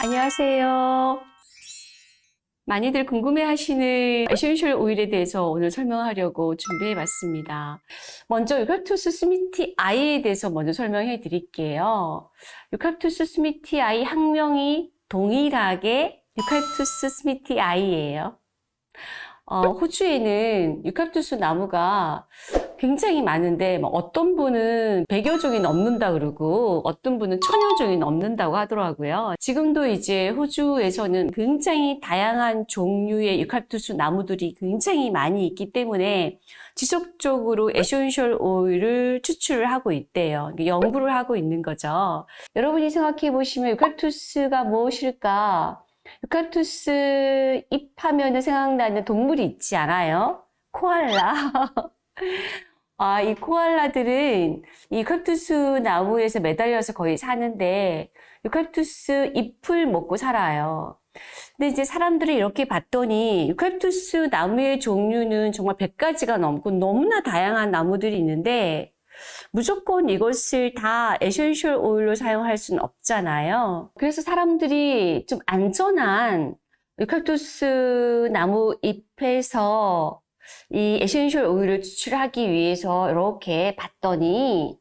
안녕하세요. 많이들 궁금해하시는 essential oil에 대해서 오늘 설명하려고 준비해봤습니다. 먼저 유칼투스 smithii에 대해서 먼저 설명해 드릴게요. 유칼투스 smithii 학명이 동일하게 유칼투스 smithii예요. 어, 호주에는 유칼투스 나무가 굉장히 많은데 뭐 어떤 분은 100여 종이 넘는다 그러고 어떤 분은 천여 종이 넘는다고 하더라고요. 지금도 이제 호주에서는 굉장히 다양한 종류의 유칼투스 나무들이 굉장히 많이 있기 때문에 지속적으로 essential oil을 추출을 하고 있대요. 연구를 하고 있는 거죠. 여러분이 생각해 보시면 유칼투스가 무엇일까? 유칼투스 잎하면 생각나는 동물이 있지 않아요? 코알라. 아, 이 코알라들은 이 유칼투스 나무에서 매달려서 거의 사는데 유칼투스 잎을 먹고 살아요. 근데 이제 사람들이 이렇게 봤더니 유칼투스 나무의 종류는 정말 100가지가 넘고 너무나 다양한 나무들이 있는데 무조건 이것을 다 essential oil로 사용할 수는 없잖아요. 그래서 사람들이 좀 안전한 유칼투스 나무 잎에서 이 essential oil을 추출하기 위해서 이렇게 봤더니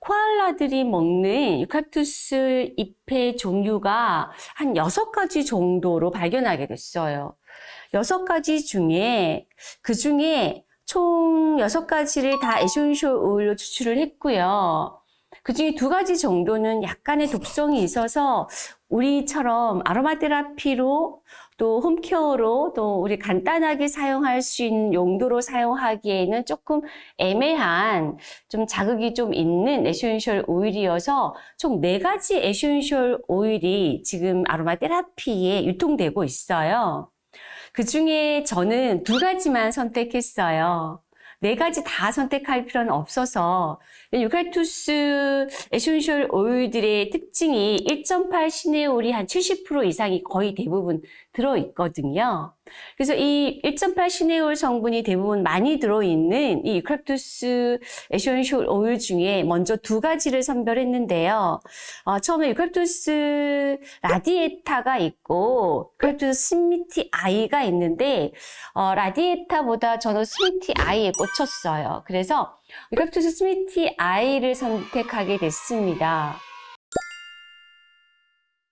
코알라들이 먹는 유칼투스 잎의 종류가 한 여섯 가지 정도로 발견하게 됐어요. 여섯 가지 중에 그 중에 총 여섯 가지를 다 essential oil로 추출을 했고요. 그 중에 두 가지 정도는 약간의 독성이 있어서 우리처럼 아로마 테라피로 또 home care로 또 우리 간단하게 사용할 수 있는 용도로 사용하기에는 조금 애매한 좀 자극이 좀 있는 essential oil이어서 총 네 가지 essential oil이 지금 아로마 테라피에 유통되고 있어요. 그 중에 저는 두 가지만 선택했어요. 네 가지 다 선택할 필요는 없어서 유칼투스 essential oil들의 특징이 1.8 cineole이 한 70% 이상이 거의 대부분 들어있거든요. 그래서 이 1.8 cineole 성분이 대부분 많이 들어있는 이 유칼투스 essential oil 중에 먼저 두 가지를 선별했는데요. 어, 처음에 유칼투스 radiata가 있고 유칼투스 smithii가 있는데 어, radiata보다 저는 smithii에 꽂혔어요. 그래서 유칼투스 smithii를 선택하게 됐습니다.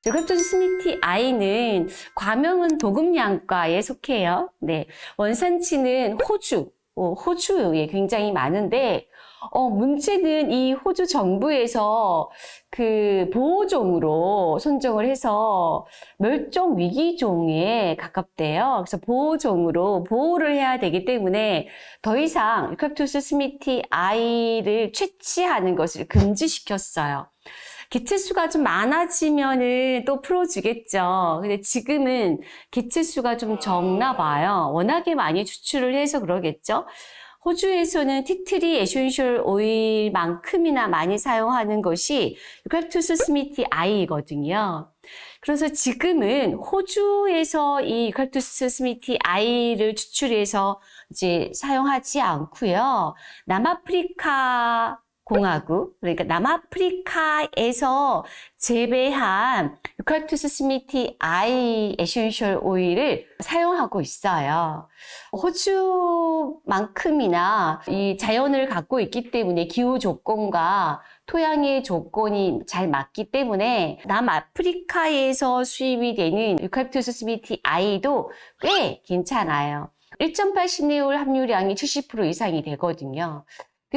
유칼투스 smithii는 과명은 도금양과에 속해요. 네, 원산지는 호주, 어, 호주에 굉장히 많은데 어, 문제는 이 호주 정부에서 그 보호종으로 선정을 해서 멸종 위기종에 가깝대요. 그래서 보호종으로 보호를 해야 되기 때문에 더 이상 유칼투스 smithii를 채취하는 것을 금지시켰어요. 개체 수가 좀 많아지면은 또 풀어주겠죠. 근데 지금은 개체 수가 좀 적나 봐요. 워낙에 많이 추출을 해서 그러겠죠. 호주에서는 tea tree essential oil만큼이나 많이 사용하는 것이 유칼투스 smithii거든요. 그래서 지금은 호주에서 이 유칼투스 smithii를 추출해서 이제 사용하지 않고요. 남아프리카 공화국, 그러니까 남아프리카에서 재배한 유칼투스 smithii essential oil을 사용하고 있어요. 호주만큼이나 이 자연을 갖고 있기 때문에 기후 조건과 토양의 조건이 잘 맞기 때문에 남아프리카에서 수입이 되는 유칼투스 smithii도 꽤 괜찮아요. 1.8 cineole 함유량이 70% 이상이 되거든요.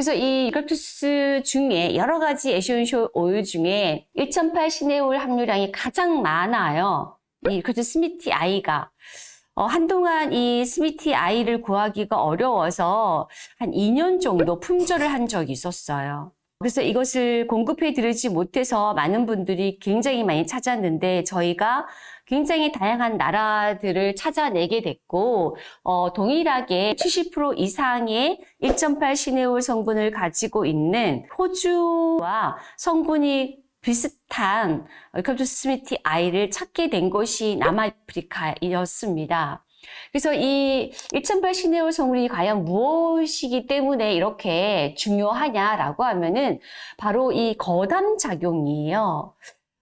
그래서 이 유칼투스 중에 여러 가지 essential oil 중에 1.8 cineole 함유량이 가장 많아요. 이 유칼투스 smithii가. 어, 한동안 이 smithii를 구하기가 어려워서 한 2년 정도 품절을 한 적이 있었어요. 그래서 이것을 공급해 드리지 못해서 많은 분들이 굉장히 많이 찾았는데 저희가 굉장히 다양한 나라들을 찾아내게 됐고 어, 동일하게 70% 이상의 1.8 시네올 성분을 가지고 있는 호주와 성분이 비슷한 컵투 스미티 아이를 찾게 된 것이 남아프리카였습니다. 그래서 이 1.8 시네올 성분이 과연 무엇이기 때문에 이렇게 중요하냐라고 하면은 바로 이 거담 작용이에요.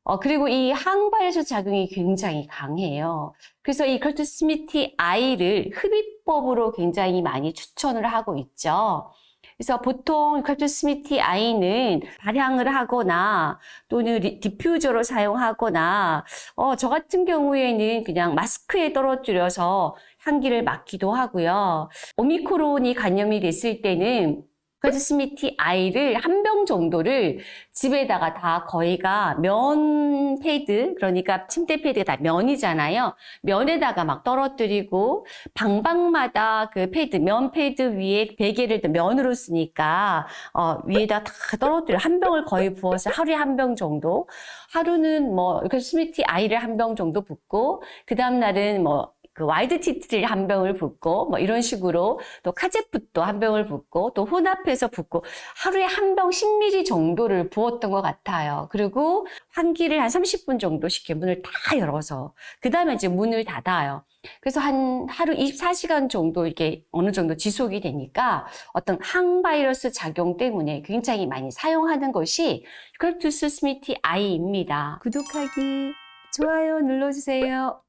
어, 그리고 이 항바이러스 작용이 굉장히 강해요. 그래서 이 유칼투스 smithii를 흡입법으로 굉장히 많이 추천을 하고 있죠. 그래서 보통 유칼투스 smithii는 발향을 하거나 또는 리- diffuser로 사용하거나 어, 저 같은 경우에는 그냥 마스크에 떨어뜨려서 향기를 맡기도 하고요. 오미크론이 감염이 됐을 때는 유칼투스 smithii를 한 병 정도를 집에다가 다 거의가 면 패드, 그러니까 침대 패드가 다 면이잖아요. 면에다가 막 떨어뜨리고 방방마다 그 패드, 면 패드 위에 베개를 또 면으로 쓰니까 어, 위에다 다 떨어뜨려 한 병을 거의 부어서 하루에 한 병 정도. 하루는 뭐 이렇게 smithii를 한 병 정도 붓고 그 다음 날은 뭐 그 white tea tree를 한 병을 붓고 뭐 이런 식으로 또 cajeput도 한 병을 붓고 또 혼합해서 붓고 하루에 한 병 10ml 정도를 부었던 것 같아요. 그리고 환기를 한 30분 정도씩 문을 다 열어서 그 다음에 이제 문을 닫아요. 그래서 한 하루 24시간 정도 이게 어느 정도 지속이 되니까 어떤 항바이러스 작용 때문에 굉장히 많이 사용하는 것이 유칼립투스 smithii입니다. 구독하기, 좋아요 눌러주세요.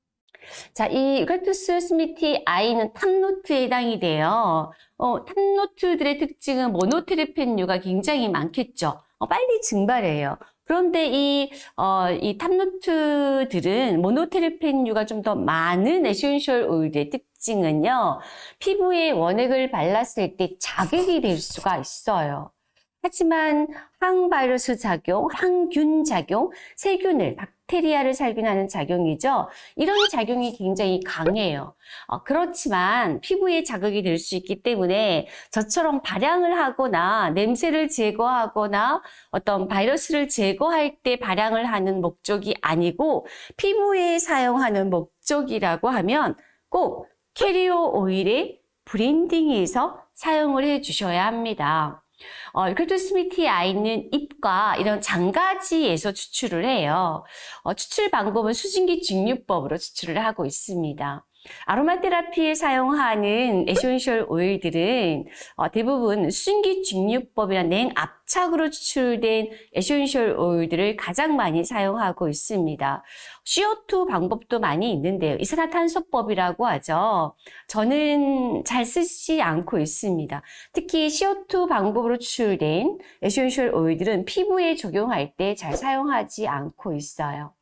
자, 이 유칼립투스 smithii는 top note에 해당이 돼요. 어, top note들의 특징은 모노테르펜류가 굉장히 많겠죠. 어, 빨리 증발해요. 그런데 이, 어, 이 top note들은 모노테르펜류가 좀 더 많은 essential oil의 특징은요. 피부에 원액을 발랐을 때 자극이 될 수가 있어요. 하지만 항바이러스 작용, 항균 작용, 세균을, 박테리아를 살균하는 작용이죠. 이런 작용이 굉장히 강해요. 어, 그렇지만 피부에 자극이 될 수 있기 때문에 저처럼 발향을 하거나 냄새를 제거하거나 어떤 바이러스를 제거할 때 발향을 하는 목적이 아니고 피부에 사용하는 목적이라고 하면 꼭 carrier oil에 blending해서 사용을 해 주셔야 합니다. 어, 유칼립투스 smithii는 잎과 이런 잔가지에서 추출을 해요. 어, 추출 방법은 수증기 증류법으로 추출을 하고 있습니다. aromatherapy에 사용하는 essential oil들은 어, 대부분 수증기 증류법이나 냉압착으로 추출된 essential oil들을 가장 많이 사용하고 있습니다. CO2 방법도 많이 있는데요. 이산화탄소법이라고 하죠. 저는 잘 쓰지 않고 있습니다. 특히 CO2 방법으로 추출된 essential oil들은 피부에 적용할 때 잘 사용하지 않고 있어요.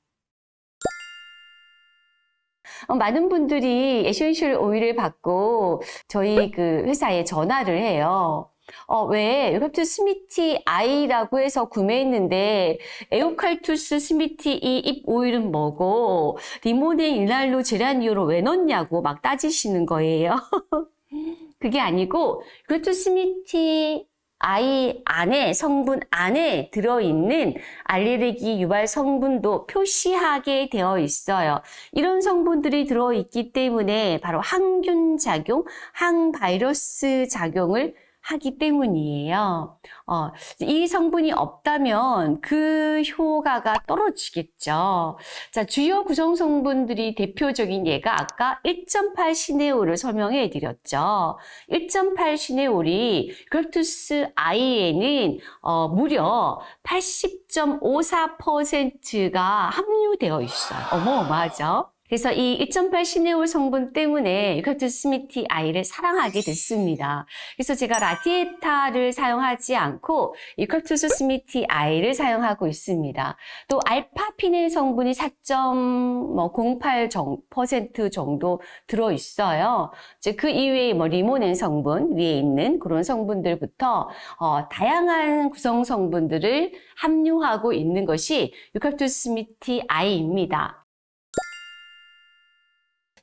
어, 많은 분들이 essential oil을 받고 저희 그 회사에 전화를 해요. 어, 왜 유칼립투스 smithii라고 해서 구매했는데 유칼립투스 smithii 잎 오일은 뭐고 리모넨 리날룰 제라니올을 왜 넣냐고 막 따지시는 거예요. 그게 아니고 유칼립투스 smithii 안에 성분 안에 들어있는 알레르기 유발 성분도 표시하게 되어 있어요. 이런 성분들이 들어있기 때문에 바로 항균 작용, 항바이러스 작용을 하기 때문이에요. 어, 이 성분이 없다면 그 효과가 떨어지겠죠. 자, 주요 구성 성분들이 대표적인 예가 아까 1.8 시네올을 설명해 드렸죠. 1.8 시네올이 그럴투스 아이에는 어, 무려 80.54%가 함유되어 있어요. 어마어마하죠? 그래서 이 1.8 시네올 성분 때문에 유칼투 스미티 아이를 사랑하게 됐습니다. 그래서 제가 radiata를 사용하지 않고 유칼립투스 smithii를 사용하고 있습니다. 또 알파피넨 성분이 4.08% 정도 들어 있어요. 이제 그 이외에 뭐 리모넨 성분 위에 있는 그런 성분들부터 어, 다양한 구성 성분들을 함유하고 있는 것이 유칼립투스 smithii입니다.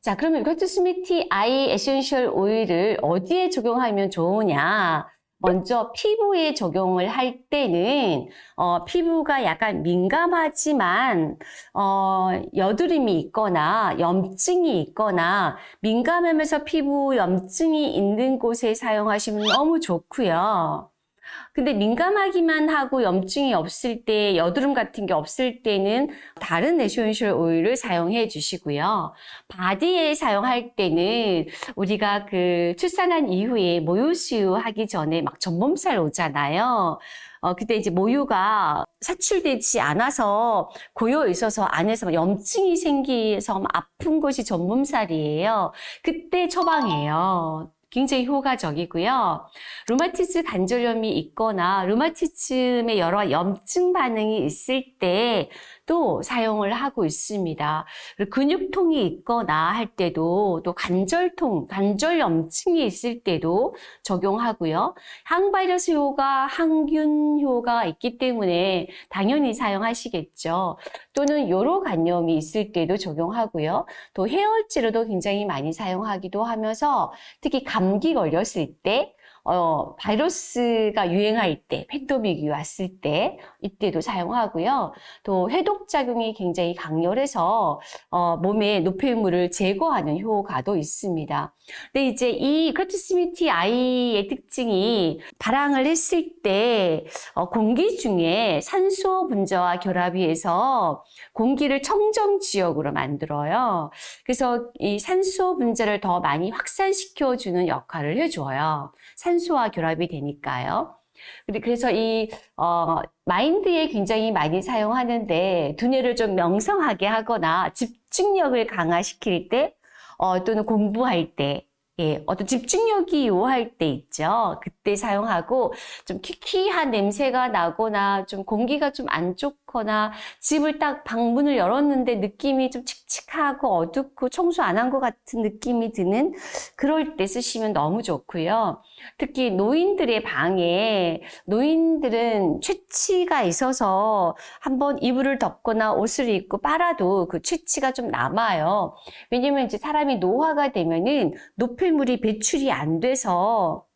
자, 그러면 유칼립투스 smithii essential oil을 어디에 적용하면 좋으냐? 먼저 피부에 적용을 할 때는 어, 피부가 약간 민감하지만 어, 여드름이 있거나 염증이 있거나 민감하면서 피부 염증이 있는 곳에 사용하시면 너무 좋고요. 근데 민감하기만 하고 염증이 없을 때, 여드름 같은 게 없을 때는 다른 essential oil을 사용해 주시고요. body에 사용할 때는 우리가 그 출산한 이후에 모유수유 하기 전에 막 젖몸살 오잖아요. 어, 그때 이제 모유가 사출되지 않아서 고여 있어서 안에서 막 염증이 생기서 막 아픈 것이 젖몸살이에요. 그때 처방해요. 굉장히 효과적이고요. 류마티즘 관절염이 있거나 류마티즘의 여러 염증 반응이 있을 때또 사용을 하고 있습니다. 근육통이 있거나 할 때도 또 관절통, 관절 염증이 있을 때도 적용하고요. 항바이러스 효과, 항균 효과가 있기 때문에 당연히 사용하시겠죠. 또는 요로 간염이 있을 때도 적용하고요. 또 해열제로도 굉장히 많이 사용하기도 하면서 특히 감기 걸렸을 때 어, 바이러스가 유행할 때, 팬데믹이 왔을 때, 이때도 사용하고요. 또 해독작용이 굉장히 강렬해서, 어, 몸에 노폐물을 제거하는 효과도 있습니다. 근데 이제 이 크라티스미티 아이의 특징이 발항을 했을 때, 어, 공기 중에 산소 분자와 결합이 해서 공기를 청정 지역으로 만들어요. 그래서 이 산소 분자를 더 많이 확산시켜주는 역할을 해줘요. 산소와 결합이 되니까요. 그래서 이 어, 마인드에 굉장히 많이 사용하는데 두뇌를 좀 명성하게 하거나 집중력을 강화시킬 때 어, 또는 공부할 때 예, 어떤 집중력이 요할 때 있죠. 그때 사용하고 좀 키키한 냄새가 나거나 좀 공기가 좀 안 좋거나 집을 딱 방문을 열었는데 느낌이 좀 칙칙하고 어둡고 청소 안 한 것 같은 느낌이 드는 그럴 때 쓰시면 너무 좋고요. 특히 노인들의 방에 노인들은 체취가 있어서 한번 이불을 덮거나 옷을 입고 빨아도 그 체취가 좀 남아요. 왜냐면 이제 사람이 노화가 되면은 노폐물이 배출이 안 돼서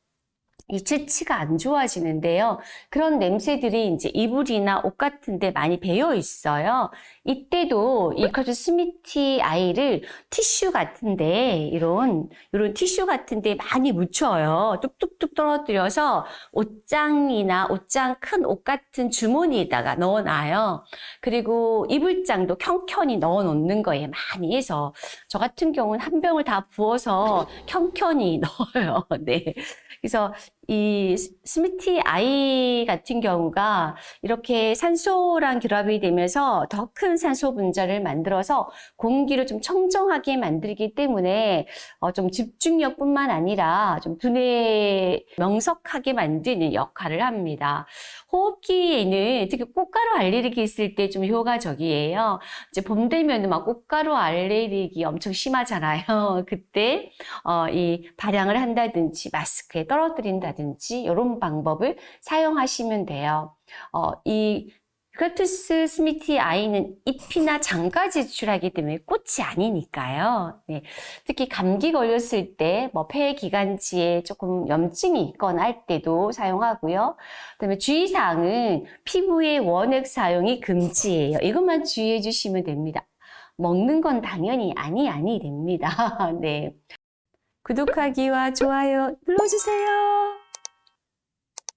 이 체취가 안 좋아지는데요. 그런 냄새들이 이제 이불이나 옷 같은 데 많이 배어 있어요. 이때도 유칼립투스 smithii를 티슈 같은데 이런 이런 티슈 같은데 많이 묻혀요. 뚝뚝뚝 떨어뜨려서 옷장이나 옷장 큰 옷 같은 주머니에다가 넣어놔요. 그리고 이불장도 켜켜이 넣어 놓는 거예요. 많이 해서 저 같은 경우는 한 병을 다 부어서 켜켜이 넣어요. 네. 그래서 이 스미티 아이 같은 경우가 이렇게 산소랑 결합이 되면서 더 큰 산소 분자를 만들어서 공기를 좀 청정하게 만들기 때문에 어, 좀 집중력뿐만 아니라 좀 두뇌 명석하게 만드는 역할을 합니다. 호흡기에는 특히 꽃가루 알레르기 있을 때 좀 효과적이에요. 이제 봄 되면 막 꽃가루 알레르기 엄청 심하잖아요. 그때 어, 이 발향을 한다든지 마스크에 떨어뜨린다 든지 이런 방법을 사용하시면 돼요. 어, 이 크라투스 스미티 아이는 잎이나 장가 제출하기 때문에 꽃이 아니니까요. 네. 특히 감기 걸렸을 때, 뭐 폐 기관지에 조금 염증이 있거나 할 때도 사용하고요. 그다음에 주의사항은 피부의 원액 사용이 금지예요. 이것만 주의해 주시면 됩니다. 먹는 건 당연히 아니 아니 됩니다. 네. 구독하기와 좋아요 눌러주세요.